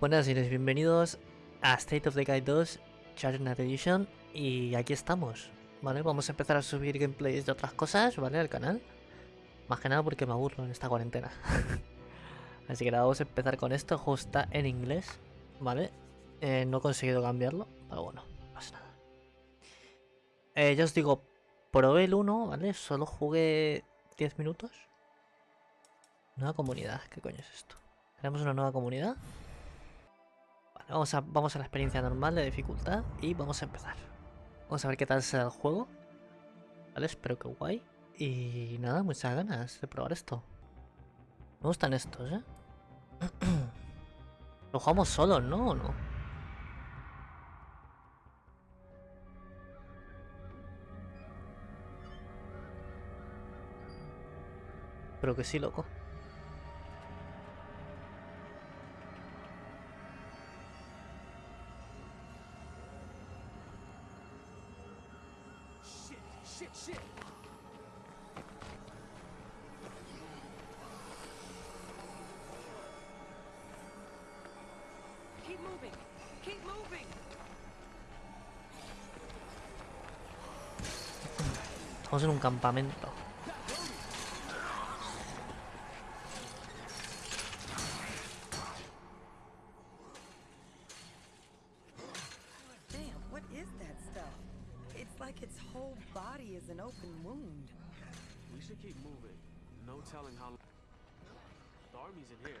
Buenas y bienvenidos a State of the Guide 2 Night Edition y aquí estamos, ¿vale? Vamos a empezar a subir gameplays de otras cosas, ¿vale? Al canal. Más que nada porque me aburro en esta cuarentena. Así que nada, vamos a empezar con esto. justo en inglés, ¿vale? Eh, no he conseguido cambiarlo, pero bueno, pasa nada. Eh, ya os digo, probé el 1, ¿vale? Solo jugué 10 minutos. Nueva comunidad, ¿qué coño es esto? Tenemos una nueva comunidad? Vamos a, a la experiencia normal de dificultad y vamos a empezar. Vamos a ver qué tal será el juego. Vale, espero que guay. Y nada, muchas ganas de probar esto. Me gustan estos, ¿eh? Lo jugamos solo ¿no? ¿O no? Creo que sí, loco. Keep moving. Keep moving. Estamos en un campamento. We should keep moving. No telling how... The army's in here.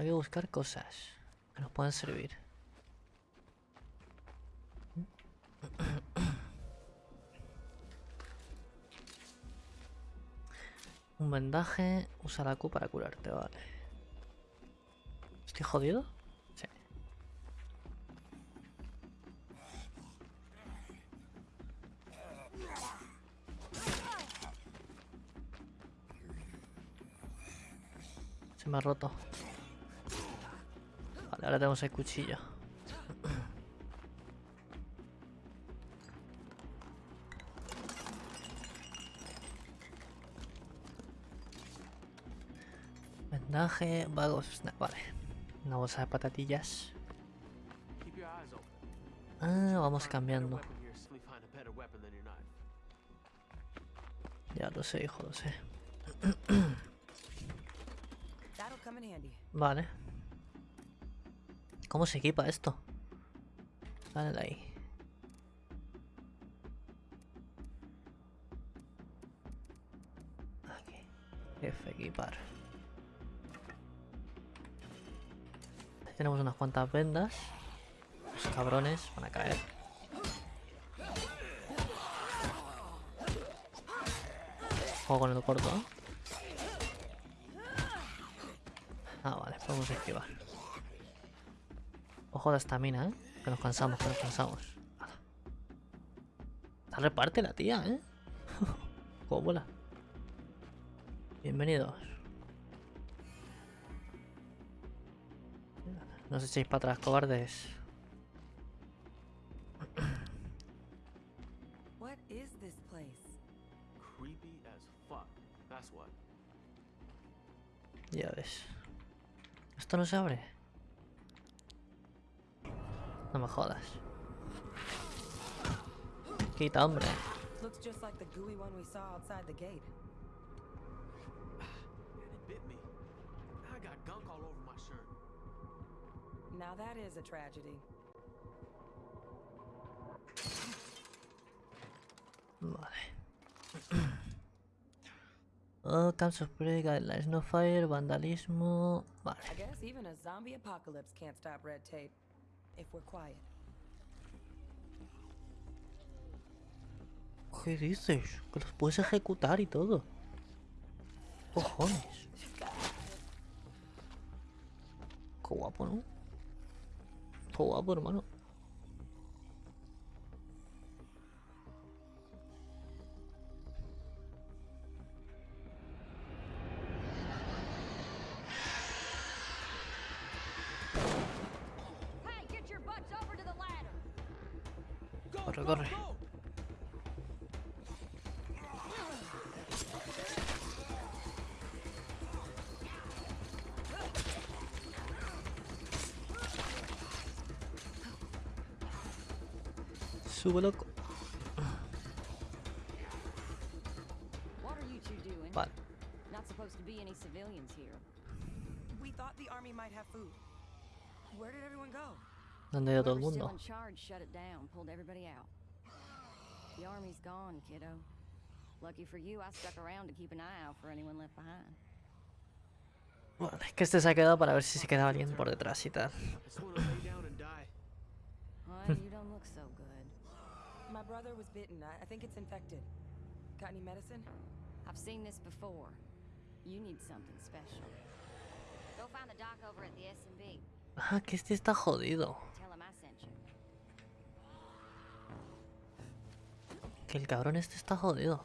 Hay que buscar cosas que nos puedan servir. Un vendaje, usa la Q para curarte, vale. ¿Estoy jodido? Sí. Se me ha roto ahora tenemos el cuchillo. Vendaje, vagos... Vale. Una bolsa de patatillas. Ah, vamos cambiando. Ya lo sé, hijo, lo sé. vale. ¿Cómo se equipa esto? Dale de ahí. Aquí. F equipar. tenemos unas cuantas vendas. Los cabrones van a caer. Juego con el corto. Ah, vale, podemos esquivar. Ojo de esta mina, ¿eh? Que nos cansamos, que nos cansamos. Está reparte la tía, ¿eh? Cómo vuela. Bienvenidos. No os echéis para atrás, cobardes. What is this place? Creepy as fuck. That's what. Ya ves. Esto no se abre. No me jodas. Quita, hombre. Looks just like the gooey one we saw outside the gate. And it bit me. I got gunk all over my shirt. Now that is a tragedy. Vale. Oh, camps of guidelines, no fire, vandalismo. Vale. I guess even a zombie apocalypse can't stop red tape. ¿Qué dices? Que los puedes ejecutar y todo. Cojones. Qué guapo, ¿no? Qué guapo, hermano. 걸어 걸어 수고넣고 What? Not supposed to be any civilians here. We thought the army might have food. Where did everyone go? なんで宿もんの The army's gone, kiddo. Lucky for you, I stuck around to keep an eye out for anyone left behind. Bueno, es que este se ha quedado para ver si se queda alguien por detrás y tal. Hmm. you don't look so good. My brother was bitten. I think it's infected. Got any medicine? I've seen this before. You need something special. Go find the doc over at the SMB. Ah, que este está jodido. Que el cabrón este está jodido.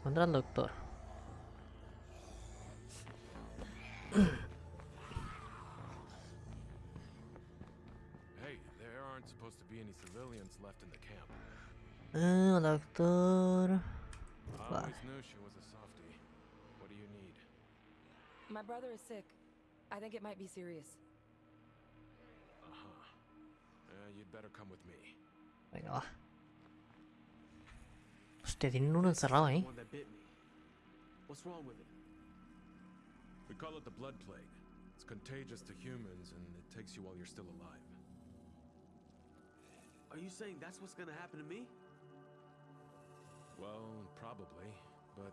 Encuentra al doctor. Ah, doctor. My brother is sick. I think it might be serious. Uh-huh. Uh, you'd better come with me. Venga, va. Hostia, tienen uno encerrado ahí. What's wrong with it? We call it the blood plague. It's contagious to humans and it takes you while you're still alive. Are you saying that's what's gonna happen to me? Well, probably, but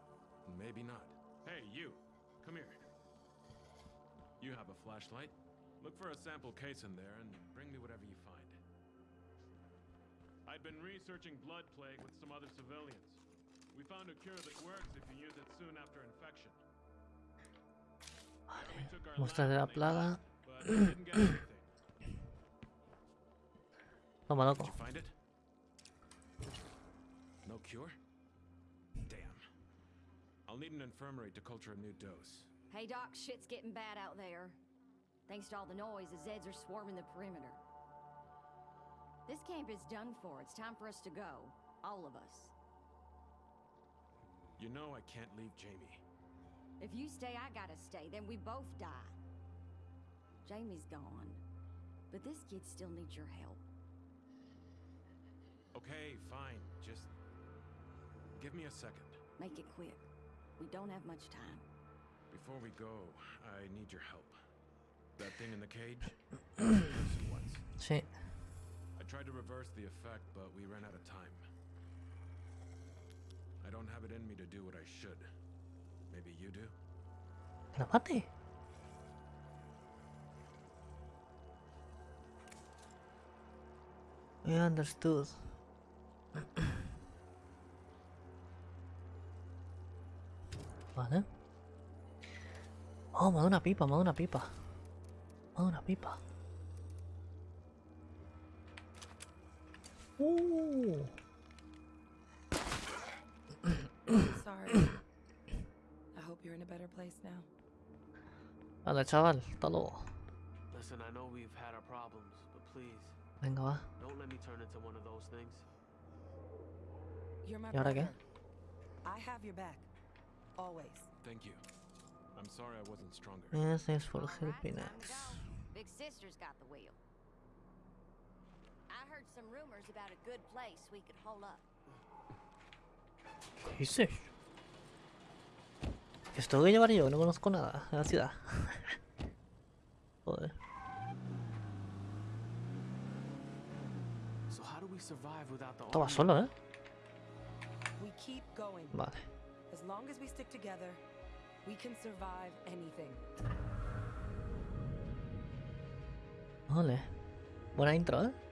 maybe not. Hey, you. Come here. You have a flashlight. Look for a sample case in there and bring me whatever you find. I'd been researching blood plague with some other civilians. We found a cure that works if you use it soon after infection. Vale, de la plaga. Toma, loco. No cure? Damn. I'll need an infirmary to culture a new dose. Hey, Doc, shit's getting bad out there. Thanks to all the noise, the Zeds are swarming the perimeter. This camp is done for. It's time for us to go. All of us. You know I can't leave Jamie. If you stay, I gotta stay. Then we both die. Jamie's gone. But this kid still needs your help. Okay, fine. Just... give me a second. Make it quick. We don't have much time. Before we go, I need your help. That thing in the cage? Shit. I tried to reverse the effect, but we ran out of time. I don't have it in me to do what I should. Maybe you do? No, what the? I understood. vale. Oh, Mona Pipa, Mona Pipa. Mona Pipa. Ooh. Sorry. I hope you're in a better place now. Hola, chaval. talo. Listen, I know we've had our problems, but please. Venga, Don't let me turn into one of those things. You're my brother. I have your back. Always. Thank you. I'm sorry I wasn't stronger. Yeah, thanks for helping us. Big sister's got the wheel. I heard some rumors about a good place we could hold up. ¿Qué es eso? Esto voy a llevar yo, no conozco nada de la ciudad. Joder. Estaba solo, ¿eh? Vale. As as long we stick together, We can survive anything. Buena intro, ¿eh?